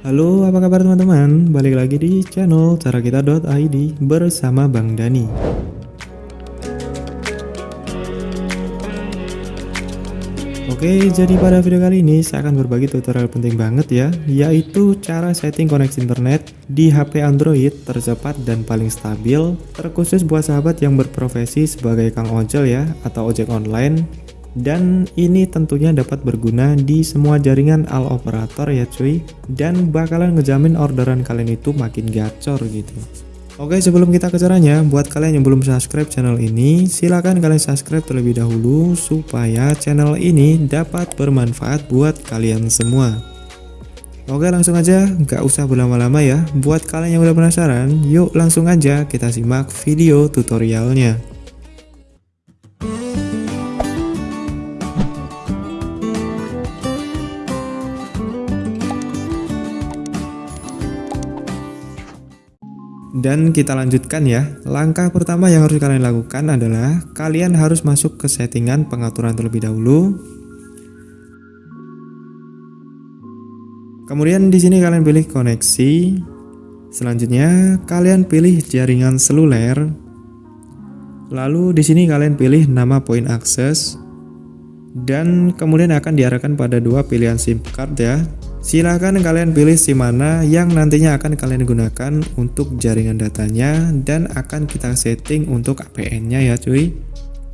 Halo, apa kabar teman-teman? Balik lagi di channel carakita.id bersama Bang Dani. Oke, jadi pada video kali ini saya akan berbagi tutorial penting banget ya, yaitu cara setting koneksi internet di HP Android tercepat dan paling stabil, terkhusus buat sahabat yang berprofesi sebagai kang ojol ya, atau ojek online, dan ini tentunya dapat berguna di semua jaringan all operator ya cuy, dan bakalan ngejamin orderan kalian itu makin gacor gitu. Oke sebelum kita ke caranya, buat kalian yang belum subscribe channel ini, silahkan kalian subscribe terlebih dahulu supaya channel ini dapat bermanfaat buat kalian semua. Oke langsung aja, nggak usah berlama-lama ya. Buat kalian yang udah penasaran, yuk langsung aja kita simak video tutorialnya. Dan kita lanjutkan ya. Langkah pertama yang harus kalian lakukan adalah kalian harus masuk ke settingan pengaturan terlebih dahulu. Kemudian di sini kalian pilih koneksi. Selanjutnya kalian pilih jaringan seluler. Lalu di sini kalian pilih nama point akses dan kemudian akan diarahkan pada dua pilihan SIM card ya Silahkan kalian pilih SIM mana yang nantinya akan kalian gunakan untuk jaringan datanya dan akan kita setting untuk APN-nya ya cuy.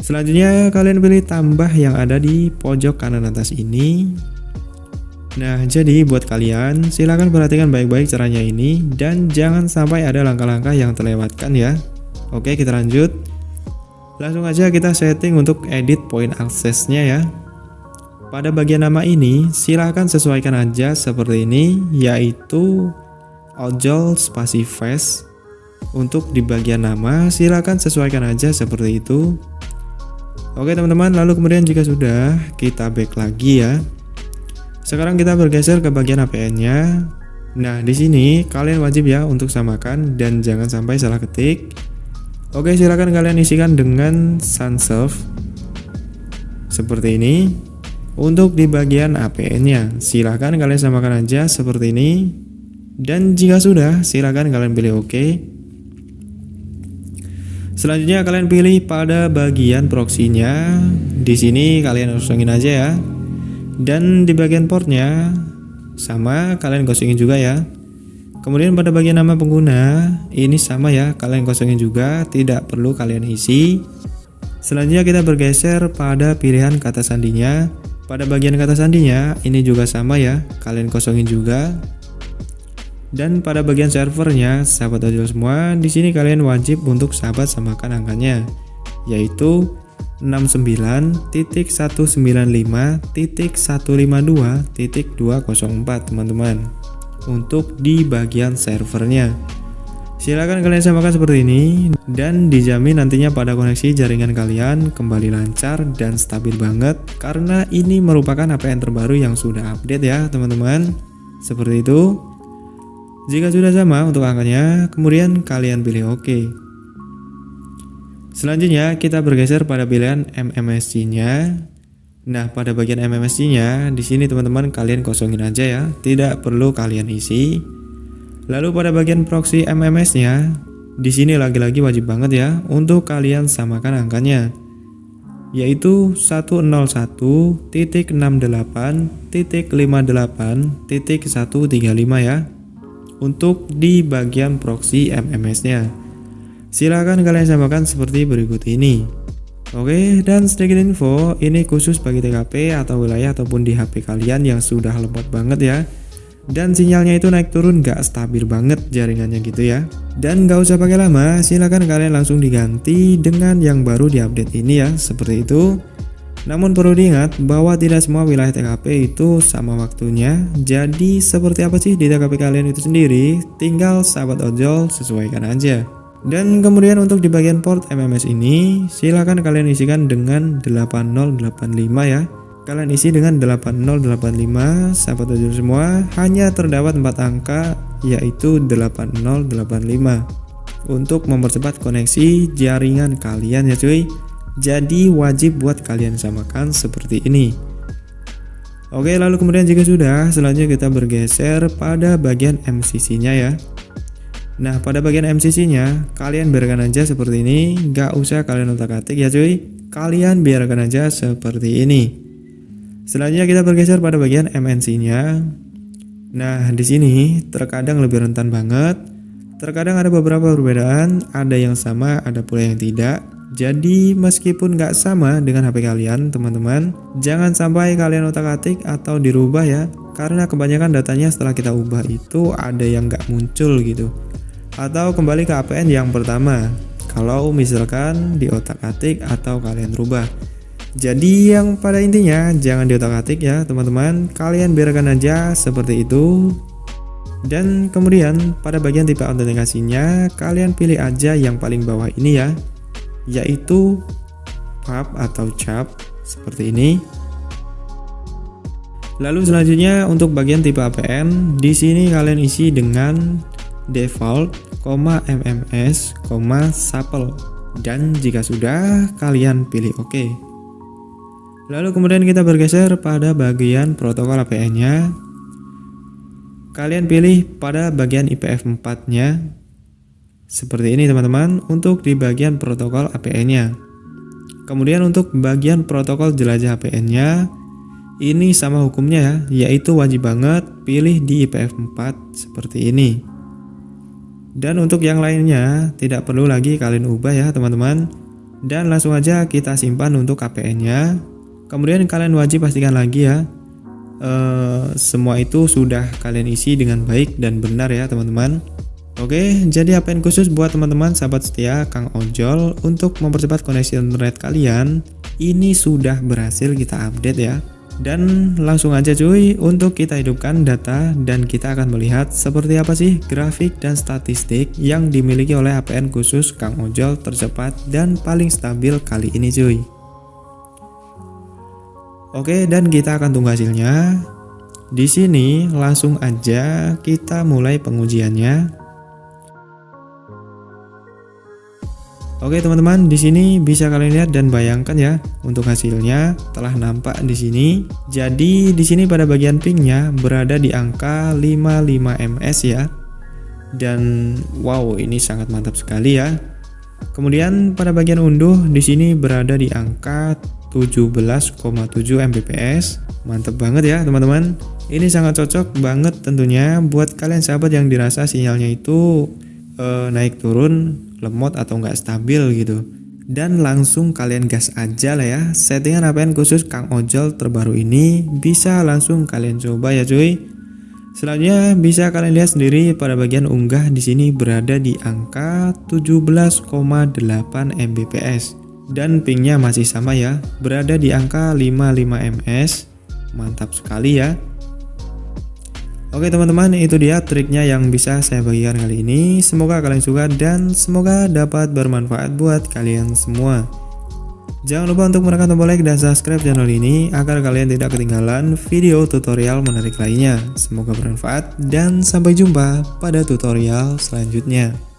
Selanjutnya kalian pilih tambah yang ada di pojok kanan atas ini. Nah jadi buat kalian silahkan perhatikan baik-baik caranya ini dan jangan sampai ada langkah-langkah yang terlewatkan ya. Oke kita lanjut. Langsung aja kita setting untuk edit point aksesnya ya. Pada bagian nama ini, silahkan sesuaikan aja seperti ini, yaitu ojol spasi face. Untuk di bagian nama, silahkan sesuaikan aja seperti itu. Oke teman-teman, lalu kemudian jika sudah, kita back lagi ya. Sekarang kita bergeser ke bagian APN-nya. Nah, di sini kalian wajib ya untuk samakan dan jangan sampai salah ketik. Oke, silahkan kalian isikan dengan serve seperti ini. Untuk di bagian APN-nya, silahkan kalian samakan aja seperti ini. Dan jika sudah, silahkan kalian pilih OK. Selanjutnya kalian pilih pada bagian proxy-nya. Di sini kalian kosongin aja ya. Dan di bagian portnya sama kalian kosongin juga ya. Kemudian pada bagian nama pengguna ini sama ya, kalian kosongin juga, tidak perlu kalian isi. Selanjutnya kita bergeser pada pilihan kata sandinya. Pada bagian kata sandinya, ini juga sama ya, kalian kosongin juga. Dan pada bagian servernya, sahabat ojol semua, di sini kalian wajib untuk sahabat samakan angkanya, yaitu 69.195.152.204 teman-teman untuk di bagian servernya. Silahkan kalian samakan seperti ini dan dijamin nantinya pada koneksi jaringan kalian kembali lancar dan stabil banget karena ini merupakan APN terbaru yang sudah update ya teman-teman. Seperti itu. Jika sudah sama untuk angkanya, kemudian kalian pilih OK. Selanjutnya kita bergeser pada pilihan MMSC-nya. Nah, pada bagian MMSC-nya di sini teman-teman kalian kosongin aja ya, tidak perlu kalian isi. Lalu pada bagian proxy MMS-nya, di sini lagi-lagi wajib banget ya untuk kalian samakan angkanya yaitu 101.68.58.135 ya untuk di bagian proxy MMS-nya. Silahkan kalian samakan seperti berikut ini. Oke, dan sedikit info, ini khusus bagi TKP atau wilayah ataupun di HP kalian yang sudah lemot banget ya dan sinyalnya itu naik turun gak stabil banget jaringannya gitu ya. Dan gak usah pakai lama silahkan kalian langsung diganti dengan yang baru diupdate ini ya seperti itu. Namun perlu diingat bahwa tidak semua wilayah TKP itu sama waktunya. Jadi seperti apa sih di TKP kalian itu sendiri tinggal sahabat ojol sesuaikan aja. Dan kemudian untuk di bagian port MMS ini silahkan kalian isikan dengan 8085 ya Kalian isi dengan 8085 sahabat ojol semua hanya terdapat 4 angka yaitu 8085 untuk mempercepat koneksi jaringan kalian ya cuy jadi wajib buat kalian samakan seperti ini Oke, lalu kemudian jika sudah, selanjutnya kita bergeser pada bagian MCC-nya ya. Nah, pada bagian MCC-nya, kalian biarkan aja seperti ini, nggak usah kalian otak-atik ya cuy. Kalian biarkan aja seperti ini. Selanjutnya kita bergeser pada bagian MNC-nya. Nah, di sini terkadang lebih rentan banget. Terkadang ada beberapa perbedaan, ada yang sama, ada pula yang tidak. Jadi meskipun nggak sama dengan HP kalian teman-teman, jangan sampai kalian otak-atik atau dirubah ya, karena kebanyakan datanya setelah kita ubah itu ada yang nggak muncul gitu. Atau kembali ke APN yang pertama, kalau misalkan di otak-atik atau kalian rubah. Jadi yang pada intinya jangan di otak-atik ya teman-teman, kalian biarkan aja seperti itu. Dan kemudian pada bagian tipe autentikasinya, kalian pilih aja yang paling bawah ini ya, yaitu pub atau cap seperti ini. Lalu selanjutnya untuk bagian tipe APN, di sini kalian isi dengan default, MMS, supple dan jika sudah kalian pilih OK. Lalu kemudian kita bergeser pada bagian protokol APN-nya. Kalian pilih pada bagian IPF 4-nya seperti ini teman-teman untuk di bagian protokol APN-nya. Kemudian untuk bagian protokol jelajah APN-nya ini sama hukumnya ya, yaitu wajib banget pilih di IPF 4 seperti ini. Dan untuk yang lainnya tidak perlu lagi kalian ubah ya teman-teman. Dan langsung aja kita simpan untuk APN-nya. Kemudian kalian wajib pastikan lagi ya uh, semua itu sudah kalian isi dengan baik dan benar ya teman-teman. Oke, jadi yang khusus buat teman-teman sahabat setia Kang Ojol untuk mempercepat koneksi internet kalian, ini sudah berhasil kita update ya. Dan langsung aja cuy, untuk kita hidupkan data dan kita akan melihat seperti apa sih grafik dan statistik yang dimiliki oleh APN khusus Kang Ojol tercepat dan paling stabil kali ini cuy. Oke, dan kita akan tunggu hasilnya. Di sini langsung aja kita mulai pengujiannya. Oke teman-teman, di sini bisa kalian lihat dan bayangkan ya untuk hasilnya telah nampak di sini. Jadi di sini pada bagian pingnya berada di angka 55 ms ya. Dan wow, ini sangat mantap sekali ya. Kemudian pada bagian unduh di sini berada di angka 17,7 Mbps. Mantap banget ya teman-teman. Ini sangat cocok banget tentunya buat kalian sahabat yang dirasa sinyalnya itu uh, naik turun lemot atau nggak stabil gitu dan langsung kalian gas aja lah ya settingan APN khusus Kang Ojol terbaru ini bisa langsung kalian coba ya cuy selanjutnya bisa kalian lihat sendiri pada bagian unggah di sini berada di angka 17,8 Mbps dan pingnya masih sama ya. Berada di angka 55 ms mantap sekali ya. Oke teman-teman itu dia triknya yang bisa saya bagikan kali ini. Semoga kalian suka dan semoga dapat bermanfaat buat kalian semua. Jangan lupa untuk menekan tombol like dan subscribe channel ini agar kalian tidak ketinggalan video tutorial menarik lainnya. Semoga bermanfaat dan sampai jumpa pada tutorial selanjutnya.